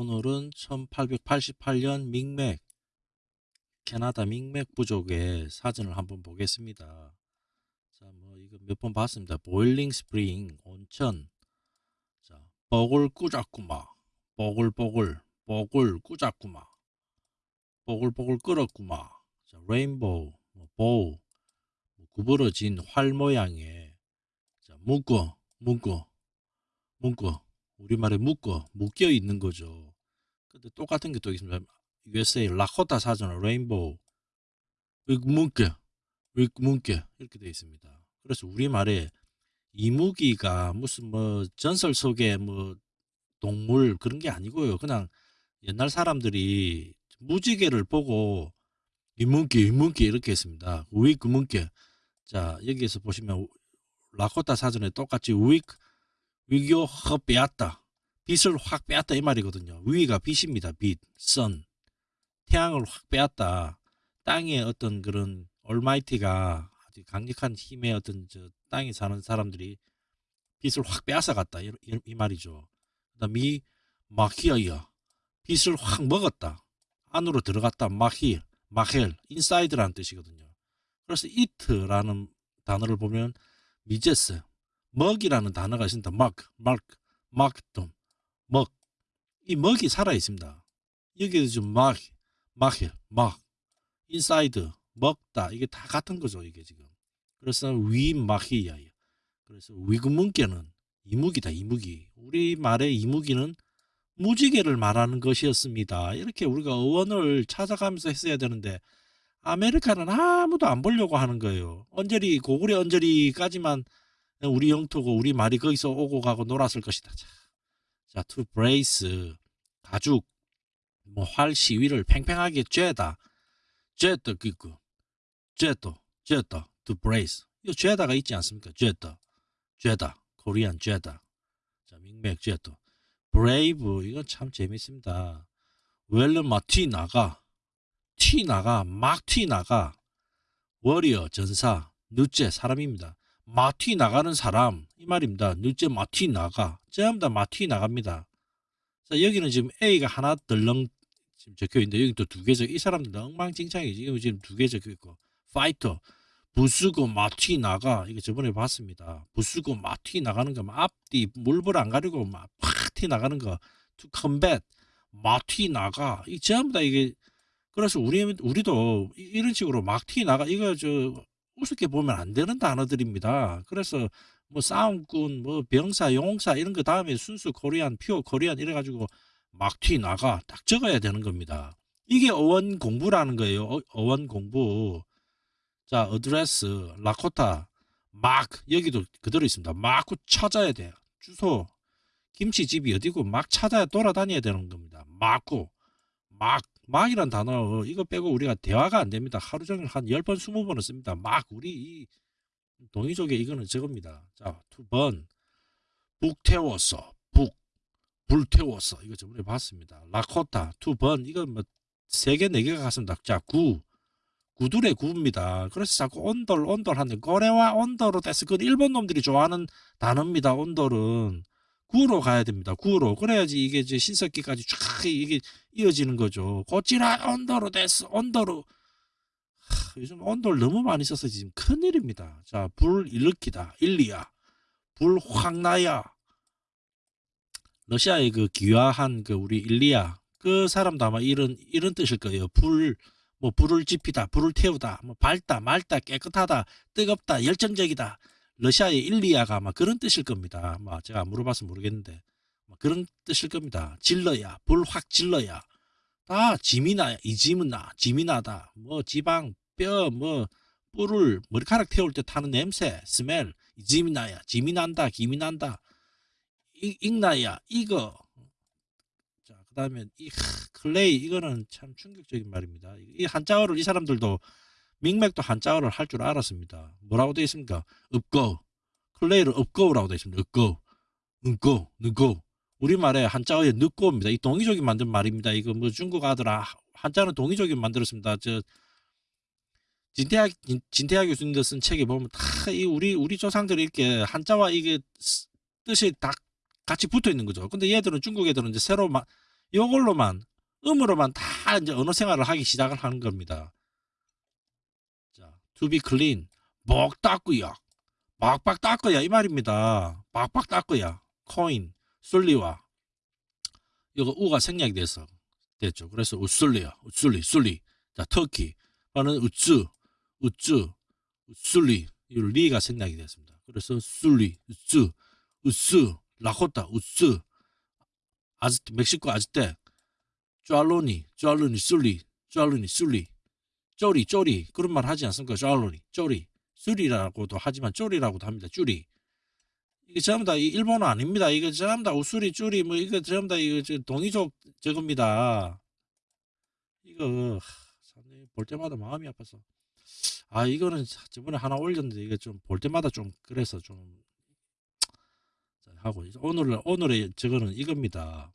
오늘은 1888년 밍맥 캐나다 밍맥 부족의 사진을 한번 보겠습니다. 자, 뭐 이거 몇 번 봤습니다. boiling spring 온천. 자, 뽀글 꾸자꾸마. 뽀글뽀글 뽀글 꾸자꾸마. 뽀글뽀글 끓었구마. 자, rainbow, 뭐 bow, 뭐 구부러진 활 모양의 자, 묶어, 묶어, 묶어. 우리말에 묶어, 묶여 있는 거죠. 근데 똑같은 게 또 있습니다. USA 라코타 사전은 레인보우 묶여, 묶여 이렇게 되어 있습니다. 그래서 우리말에 이무기가 무슨 뭐 전설 속의 뭐 동물 그런 게 아니고요. 그냥 옛날 사람들이 무지개를 보고 이문기 이문기 이렇게 했습니다. 우익 문기 자 여기에서 보시면 라코타 사전에 똑같이 우익 위교 확 빼앗다. 빛을 확 빼앗다 이 말이거든요. 위가 빛입니다. 빛, 선. 태양을 확 빼앗다. 땅에 어떤 그런 올마이티가 아주 강력한 힘의 어떤 저 땅에 사는 사람들이 빛을 확 빼앗아 갔다. 이, 이, 이 말이죠. 그다음 이 마키아야 빛을 확 먹었다. 안으로 들어갔다. 마히, 마헬, 인사이드라는 뜻이거든요. 그래서 이트라는 단어를 보면 미제스, 먹이라는 단어가 있습니다. 마크, 마크, 마크돔, 먹. 이 먹이 살아 있습니다. 여기도 지금 막, 마힐, 막, 인사이드, 먹다. 이게 다 같은 거죠. 이게 지금. 그래서 위마히야. 그래서 위구문께는 이무기다. 이무기. 우리 말의 이무기는 무지개를 말하는 것이었습니다. 이렇게 우리가 어원을 찾아가면서 했어야 되는데 아메리카는 아무도 안 보려고 하는 거예요. 언저리 고구려 언저리까지만 우리 영토고 우리 말이 거기서 오고 가고 놀았을 것이다. 자, 자 to brace 가죽 뭐 활 시위를 팽팽하게 쬐다. 쬐다 그거 쬐다 쬐다 to brace 이 쬐다가 있지 않습니까? 쬐다 쬐다 코리안 쬐다 자 민맥 쬐다 브레이브 이건 참 재밌습니다. 웰런 마티 나가 티 나가 막 티 나가 워리어 전사 누째 사람입니다. 마티 나가는 사람 이 말입니다. 누째 마티 나가. 전부 다 마티 나갑니다. 자 여기는 지금 A가 하나 덜렁 지금 적혀 있는데 여기 또 두 개 적이 사람들 엉망진창이지 이거 지금 두 개 적혀 있고. 파이터 부수고 마티 나가. 이거 저번에 봤습니다. 부수고 마티 나가는 거 앞뒤 물불 안 가리고 막 파티 나가는 거. To combat. 마티 나가. 이 전부 다 이게 그래서 우리 우리도 이런 식으로 막티 나가. 이거 저 우습게 보면 안 되는 단어들입니다. 그래서 뭐 싸움꾼, 뭐 병사, 용사 이런 거 다음에 순수 코리안, pure Korean 이래가지고 막튀 나가 딱 적어야 되는 겁니다. 이게 어원 공부라는 거예요. 어, 원 공부. 자, address, 라코타, 막 여기도 그대로 있습니다. 막 찾아야 돼요. 주소, 김치집이 어디고 막 찾아야 돌아다녀야 되는 겁니다. 막고, 막 막이란 단어 이거 빼고 우리가 대화가 안 됩니다. 하루 종일 한 10번 20번을 씁니다. 막 우리 이 동의족에 이거는 저겁니다. 자, 두 번 북태웠어. 북 불태웠어. 이거 저번에 봤습니다. 라코타 두 번 이거 뭐세 개, 네 개가 갔습니다. 자, 구 구둘의 구입니다. 그래서 자꾸 온돌 온돌 하는데 거래와 온돌로 됐어. 그 일본 놈들이 좋아하는 단어입니다. 온돌은 구로 가야 됩니다. 구로 그래야지 이게 이제 신석기까지 쫙 이게 이어지는 거죠. 고찌라 언더로 됐어. 언더로 하, 요즘 언더를 너무 많이 써서 지금 큰일입니다. 자, 불 일으키다. 일리야. 불 확 나야. 러시아의 그 귀화한 그 우리 일리야. 그 사람도 아마 이런 이런 뜻일 거예요. 불 뭐 불을 지피다, 불을 태우다, 뭐 밝다, 맑다, 깨끗하다, 뜨겁다, 열정적이다. 러시아의 일리아가 아마 그런 뜻일 겁니다. 아마 제가 물어봐서 모르겠는데 그런 뜻일 겁니다. 질러야, 불 확 질러야. 다 지미나, 이지문나, 지미나다. 뭐 지방, 뼈, 뭐 뿔을 머리카락 태울 때 타는 냄새, smell, 지미나야, 지미난다, 기미난다. 익나야, 이거. 자, 그 다음에 이 clay, 이거는 참 충격적인 말입니다. 이 한자어를 이 사람들도 밍맥도 한자어를 할 줄 알았습니다. 뭐라고 되어 있습니까? 읍고 clay를 읍고라고 되어 있습니다. 읍고 은고 느고 우리말에 한자어의 느고입니다. 이 동이족이 만든 말입니다. 이거 뭐 중국 아들아 한자는 동이족이 만들었습니다. 저 진태학 진태학 교수님들 쓴 책에 보면 다 이 우리 우리 조상들이 이렇게 한자와 이게 뜻이 다 같이 붙어 있는 거죠. 근데 얘들은 중국 애들은 이제 새로 마, 요걸로만 음으로만 다 이제 언어 생활을 하기 시작을 하는 겁니다. 자, to be clean. 목 닦고야. 박박 닦고야 이 말입니다. 박박 닦고야. coin, 술리와 이거 우가 생략이 돼서 됐죠. 그래서 우술리야. 우술리, 술리. 자, 터키. 하는 우쯔, 우쯔, 우술리. 이 리가 생략이 됐습니다. 그래서 술리, 우쯔, 우스, 라코타, 우스, 아즈 멕시코 아즈테, 쫄로니, 쫄로니, 술리, 쫄로니, 술리, 쪼리, 쪼리 그런 말 하지 않습니까? 쫄로니, 쪼리, 술이라고도 하지만 쪼리라고도 합니다. 쭈리. 이게 전부 다이 일본어 아닙니다. 이거 전부 다 우수리, 쭈리, 뭐 이거 전부 다 이거 저 동이족 저겁니다. 이거 볼 때마다 마음이 아파서. 아 이거는 저번에 하나 올렸는데 이게 좀 볼 때마다 좀 그래서 좀 자, 하고 오늘 오늘의 저거는 이겁니다.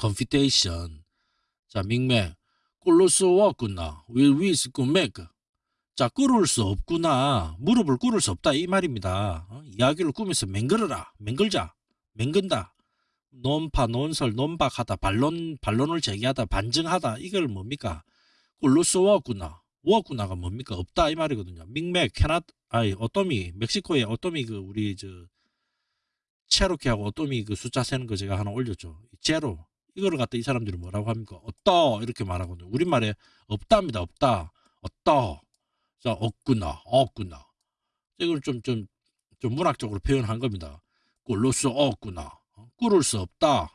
confutation. 자 밍맥 꿀을 수 없구나. will we make. 자 꿀을 수 없구나. 무릎을 꿇을 수 없다 이 말입니다. 어? 이야기를 꾸면서 맹글어라. 맹글자. 맹근다. 논파 논설 논박하다 반론 반론을 제기하다 반증하다 이걸 뭡니까? 꿀을 수 없구나. 없구나가 뭡니까? 없다 이 말이거든요. 밍맥 캐나 아이 어떠미 멕시코의 어떠미 그 우리 저 체로키하고 어떠미 그 숫자 세는 거 제가 하나 올렸죠. 제로 이거를 갖다 이 사람들이 뭐라고 합니까? 없다 이렇게 말하거든요. 우리말에 없답니다. 없다. 없다. 자 없구나. 없구나. 이걸 좀 좀 좀 문학적으로 표현한 겁니다. 꿀로 수 없구나. 어? 꿀을 수 없다.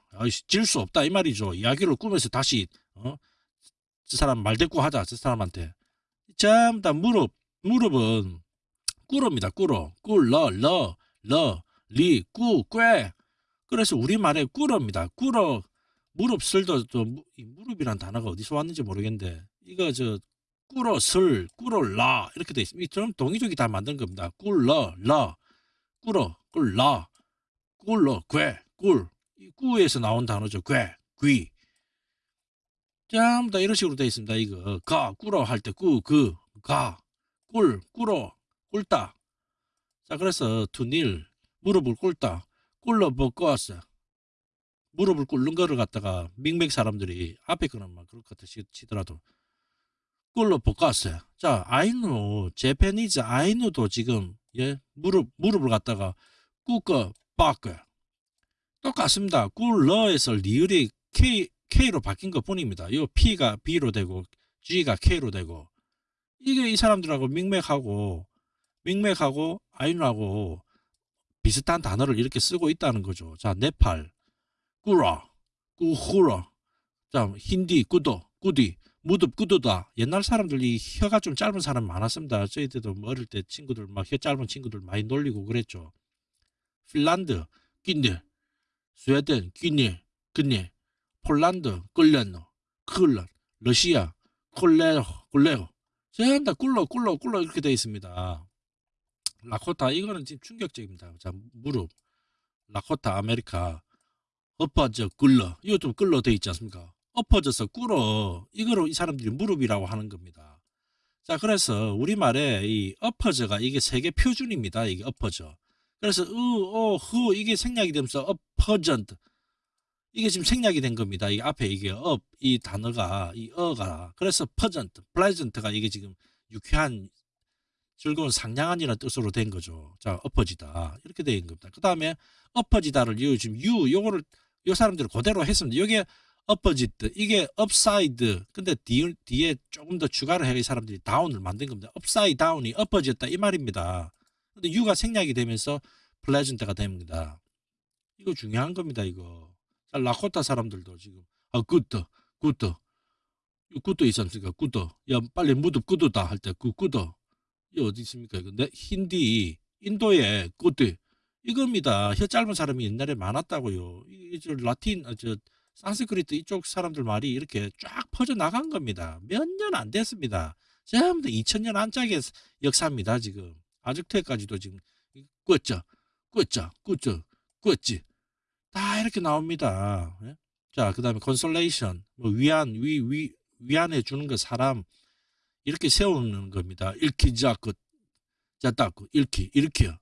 질 수 없다 이 말이죠. 이야기를 꾸면서 다시 어? 저 사람 말대꾸 하자. 저 사람한테. 전부 다 무릎 무릎은 꿇어입니다. 꿇어. 꿀러 러 러 리, 꾸, 꾀. 그래서 우리말에 꿇어입니다. 꿇어. 무릎 슬도 또 무릎이란 단어가 어디서 왔는지 모르겠는데 이거 저 꿇어 슬, 꿇어 라 이렇게 돼 있습니다. 좀 동의족이 다 만든 겁니다. 꿀러 라, 꿇어, 꿀라, 꿀러, 꾀, 꿀. 이 꾸에서 나온 단어죠. 꾀, 귀. 전부 다 이런 식으로 돼 있습니다. 이거 가, 꿇어 할때 꾸, 그, 가, 꿀, 꿇어, 꿇다. 자 그래서 투닐 무릎을 꿇다. 꿇러 벗고 왔어. 무릎을 꿇는 거를 갖다가 밍맥 사람들이 앞에 막 그럴 것 치더라도 꿇러 벗고왔어요. 자 아이누 제페니즈 아이누도 지금 예 무릎 무릎을 갖다가 꿇고 빠고 똑같습니다. 꿇러에서 리을이 K K로 바뀐 것 뿐입니다. 요 P가 B로 되고 G가 K로 되고 이게 이 사람들하고 밍맥하고 밍맥하고 아이누하고 비슷한 단어를 이렇게 쓰고 있다는 거죠. 자, 네팔, 꾸라, 꾸후라, 자, 힌디, 꾸도, 꾸디, 무듭, 꾸도다. 옛날 사람들이 혀가 좀 짧은 사람 많았습니다. 저희들도 뭐 어릴 때 친구들 막 혀 짧은 친구들 많이 놀리고 그랬죠. 핀란드, 끼니, 스웨덴, 끼니, 끼니, 폴란드, 끌레노, 클란, 러시아, 콜레오, 콜레오. 전부 다 꿀러, 꿀러, 꿀러 이렇게 되어 있습니다. 라코타 이거는 지금 충격적입니다. 자 무릎 라코타 아메리카 엎어져 꿀러 이거 좀 꿀러 돼 있지 않습니까? 엎어져서 꿇어 이거로 이 사람들이 무릎이라고 하는 겁니다. 자 그래서 우리말에 이 엎어져가 이게 세계 표준입니다. 이게 엎어져. 그래서 으어흐 이게 생략이 되면서 엎어전트 이게 지금 생략이 된 겁니다. 이 앞에 이게 업 이 단어가 이 어가 그래서 퍼전트 pleasant가 이게 지금 유쾌한 즐거운 상냥한이라는 뜻으로 된 거죠. 자, 엎어지다. 이렇게 된 겁니다. 그 다음에 엎어지다를 요, 지금 유, 요거를, 요 사람들이 그대로 했습니다. 요게 엎어지드, 이게 upside. 근데 뒤, 뒤에 조금 더 추가를 해야 이 사람들이 down을 만든 겁니다. upside down이 엎어졌다. 이 말입니다. 근데 유가 생략이 되면서 pleasant가 됩니다. 이거 중요한 겁니다, 이거. 자, 라코타 사람들도 지금, 아, 굿더, 굿더. 굿더 있지 않습니까? 굿더. 야, 빨리 무릎 굿더다 할 때, 그 굿더. 이 어디 있습니까? 이거 네, 힌디 인도의 꽃들 이겁니다. 혀 짧은 사람이 옛날에 많았다고요. 이저 라틴 아, 저 산스크리트 이쪽 사람들 말이 이렇게 쫙 퍼져 나간 겁니다. 몇 년 안 됐습니다. 전부 다 2000년 안짝의 역사입니다. 지금 아직까지도 지금 꽂죠, 꽂죠, 꽂죠, 꽂지 다 이렇게 나옵니다. 예? 자, 그 다음에 컨솔레이션 뭐 위안 위 위 위안해 주는 거 사람 이렇게 세우는 겁니다. 일키 자꾸 자따고 일키 일키요.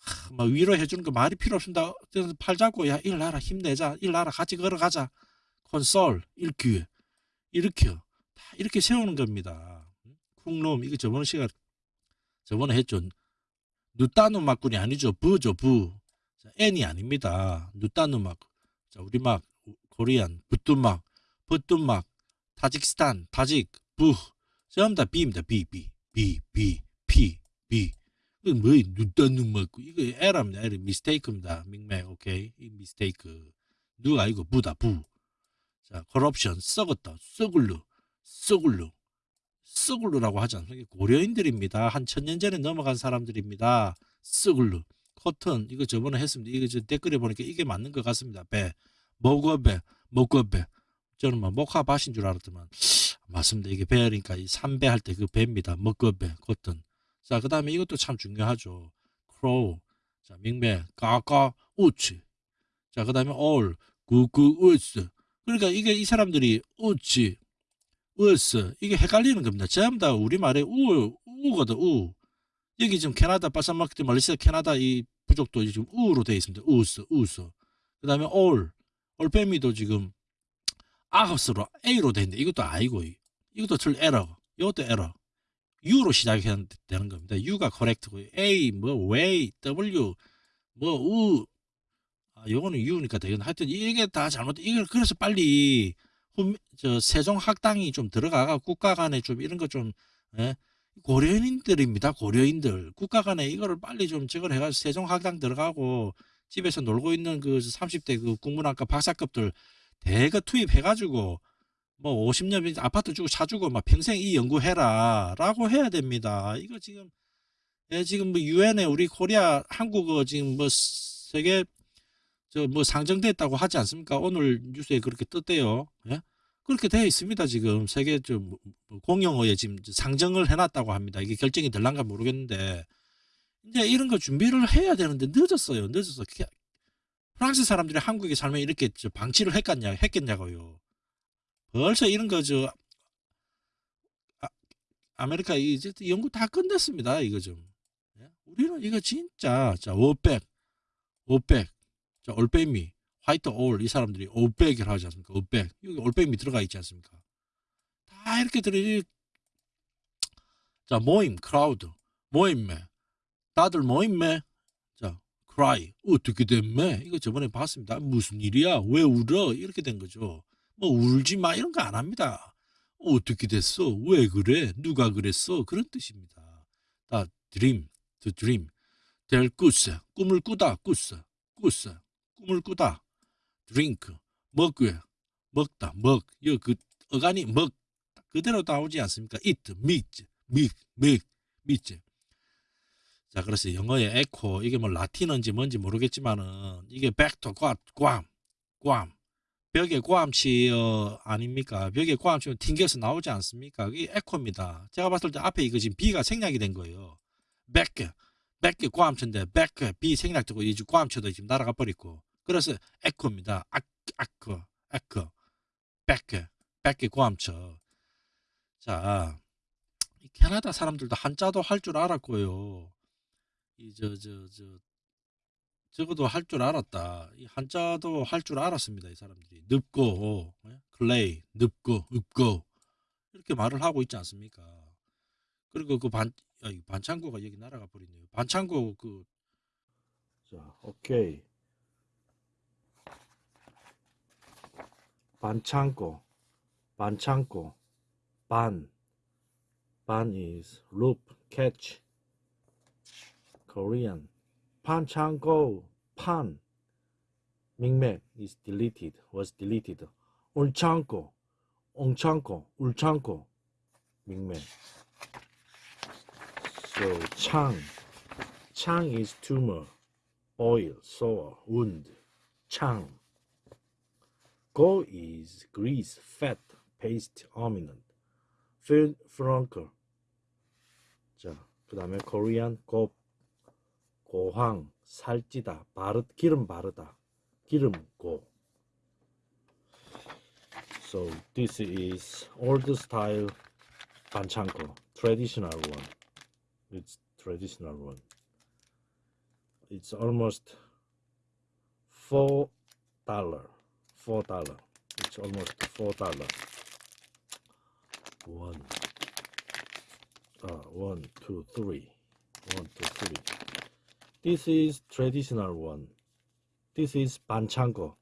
하, 막 위로해 주는 거 말이 필요 없습니다. 그래서 팔 잡고 야 일나라 힘내자 일나라 같이 걸어가자 콘솔 이렇게 이렇게요. 다 이렇게 세우는 겁니다. 쿵놈 이거 저번 시간 저번에 했죠. 누따누 막군이 아니죠. 부죠 부. 자, N이 아닙니다. 누따누 막. 자 우리 막 코리안 부뚜막 부뚜막 타직스탄 타직 부 전부 다 B입니다. B B B B P B 뭐야 누따누 막고 이거 에러입니다. 에러 미스테이크입니다. 믹맥 오케이 이 미스테이크 누가 이거 부다 부. 자 corruption 썩었다 썩을루 썩을루 썩을루라고 하지 않습니까? 고려인들입니다. 한 천년 전에 넘어간 사람들입니다. 썩을루 코튼 이거 저번에 했습니다. 이거 저 댓글에 보니까 이게 맞는 것 같습니다. 배 먹어배 먹어배 저는 막 목화밭인 줄 알았더만 맞습니다. 이게 배니까 이 삼배 할 때 그 배입니다. 먹어배 코튼 자 그 다음에 이것도 참 중요하죠. crow. 자 밍배 까까 우치 자그 다음에 all 구구 우스. 그러니까 이게 이 사람들이 우치 우스. 이게 헷갈리는 겁니다. 전부 다 우리말에 우 우거든 우. 여기 지금 캐나다 바사마크트 말레이시아 캐나다 이 부족도 지금 우로 되어 있습니다. 우스 우스. 그 다음에 all. 올빼미도 지금 아홉스로 A로 되어 있는데 이것도 아니고 이것도 틀 에러 이것도 에러 U로 시작해야 되는 겁니다. U가 correct고 A 뭐 way W 뭐우 아, 요거는 U니까 되겠네. 하여튼 이게 다 잘못 이걸 그래서 빨리 후, 저 세종학당이 좀 들어가가 국가 간에 좀 이런 거좀 예? 고려인들입니다. 고려인들 국가 간에 이거를 빨리 좀 저걸 해가지고 세종학당 들어가고 집에서 놀고 있는 그 30대 그 국문학과 박사급들 대거 투입해가지고 뭐 50년 아파트 주고 사주고 막 평생 이 연구해라 라고 해야 됩니다. 이거 지금 예, 지금 뭐 유엔에 우리 코리아 한국어 지금 뭐 세계 저 뭐 상정됐다고 하지 않습니까? 오늘 뉴스에 그렇게 떴대요. 예? 그렇게 되어 있습니다. 지금 세계 좀 공용어에 지금 상정을 해놨다고 합니다. 이게 결정이 될란가 모르겠는데 이제 이런 거 준비를 해야 되는데 늦었어요. 늦었어. 프랑스 사람들이 한국에 살면 이렇게 저 방치를 했겠냐, 했겠냐고요. 벌써 이런 거저 아, 메리카 이제 연구 다 끝냈습니다. 이거 좀. 예? 우리는 이거 진짜 자 500, 500, 자 올빼미, 화이트 올 이 사람들이 500이라고 하지 않습니까? 500 여기 올빼미 들어가 있지 않습니까? 다 이렇게 들이 자 모임, 크라우드, 모임매, 다들 모임매, 자 cry 어떻게 됐매? 이거 저번에 봤습니다. 무슨 일이야? 왜 울어? 이렇게 된 거죠. 뭐 울지 마 이런 거 안 합니다. 어떻게 됐어? 왜 그래? 누가 그랬어? 그런 뜻입니다. 다 dream. 될 꾸스, 꿈을 꾸다, 꾸스, 꾸스, 꿈을 꾸다. drink, 먹왜, 먹다, 먹. 이그 어간이 먹 그대로 나오지 않습니까? eat, meat, meat, meat, meat. 자, 그래서 영어의 에코 이게 뭐 라틴어인지 뭔지 모르겠지만은 이게 back to 괌. 벽에 고함치 어, 아닙니까? 벽에 고함치면 튕겨서 나오지 않습니까? 이게 에코입니다. 제가 봤을 때 앞에 이거 지금 B가 생략이 된 거예요. 백개, 백개 고함치인데 백개 B 생략되고 이제 고함치도 지금 날아가 버리고 그래서 에코입니다. 아, 아크, 에코, 백개, 백개 고함쳐. 자, 캐나다 사람들도 한자도 할 줄 알았고요. 이 저 저 저 적어도 할 줄 알았다. 이 한자도 할 줄 알았습니다. 이 사람들이 늪고 예? 클레이 늪고 읍고 이렇게 말을 하고 있지 않습니까? 그리고 그반 야, 반창고가 여기 날아가 버리네요. 반창고 그 자, 오케이. 반창고 반창고 반 반 is loop catch Korean 반창고 판 밍맥 is deleted was deleted 올창고 옹창고 울창고 밍맥 so 창창 is tumor oil sore wound 창 go is grease fat paste ominent franker 자 그 다음에 korean go 고황, 살찌다, 바르, 기름 바르다, 기름 고. So this is old style 반창고, traditional one. It's traditional one. It's almost four dollar, four dollar. is almost four dollars. One, uh, one, two, three, one, two, three. This is traditional one. This is banchango,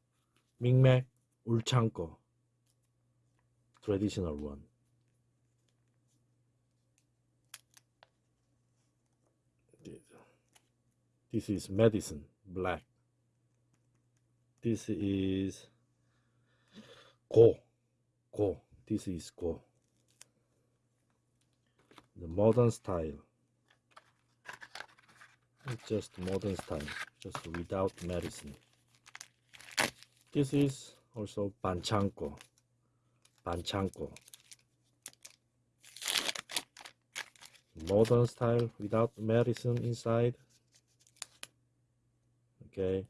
Mi'kmaq ulchango. Traditional one. This is medicine, black. This is go, go. This is go. The modern style. It's just modern style, just without medicine. This is also banchanko. Banchanko. Modern style without medicine inside. Okay.